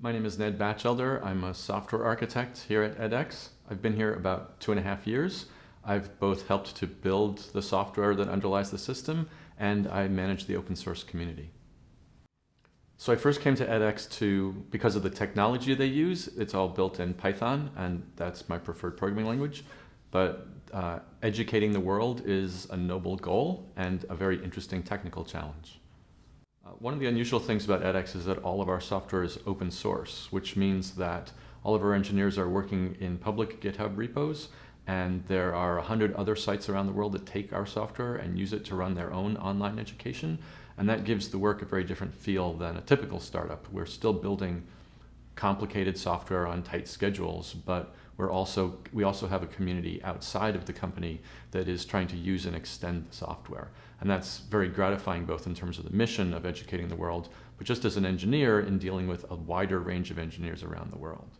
My name is Ned Batchelder. I'm a software architect here at edX. I've been here about two and a half years. I've both helped to build the software that underlies the system and I manage the open source community. So I first came to edX to, because of the technology they use, it's all built in Python and that's my preferred programming language. But uh, educating the world is a noble goal and a very interesting technical challenge. Uh, one of the unusual things about edX is that all of our software is open source, which means that all of our engineers are working in public GitHub repos, and there are a hundred other sites around the world that take our software and use it to run their own online education. And that gives the work a very different feel than a typical startup. We're still building complicated software on tight schedules, but we're also, we also have a community outside of the company that is trying to use and extend the software. And that's very gratifying both in terms of the mission of educating the world, but just as an engineer in dealing with a wider range of engineers around the world.